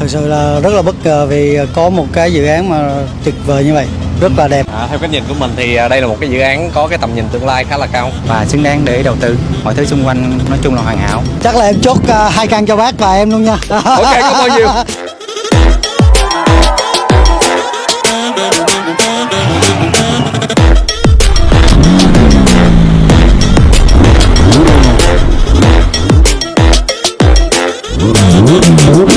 Thực sự là rất là bất ngờ vì có một cái dự án mà tuyệt vời như vậy, rất là đẹp. À, theo cách nhìn của mình thì à, đây là một cái dự án có cái tầm nhìn tương lai khá là cao. và xứng đáng để đầu tư mọi thứ xung quanh nói chung là hoàn hảo Chắc là em chốt à, hai căn cho bác và em luôn nha. Ok, có bao nhiêu? là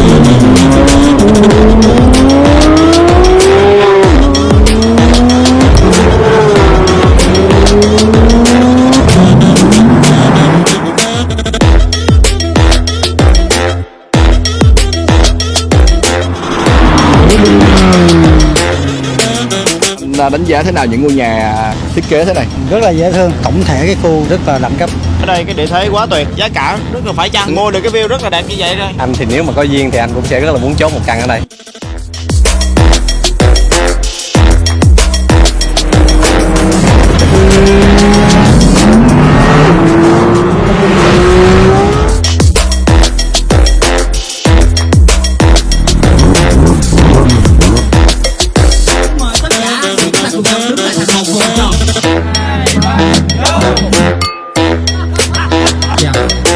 đánh giá thế nào những ngôi nhà thiết kế thế này? Rất là dễ thương, tổng thể cái khu rất là đẳng cấp. ở đây cái địa thế quá tuyệt giá cả rất là phải chăng? Mua được cái view rất là đẹp như vậy rồi. Anh thì nếu mà có duyên thì anh cũng sẽ rất là muốn chốt một căn ở đây. Sebastião.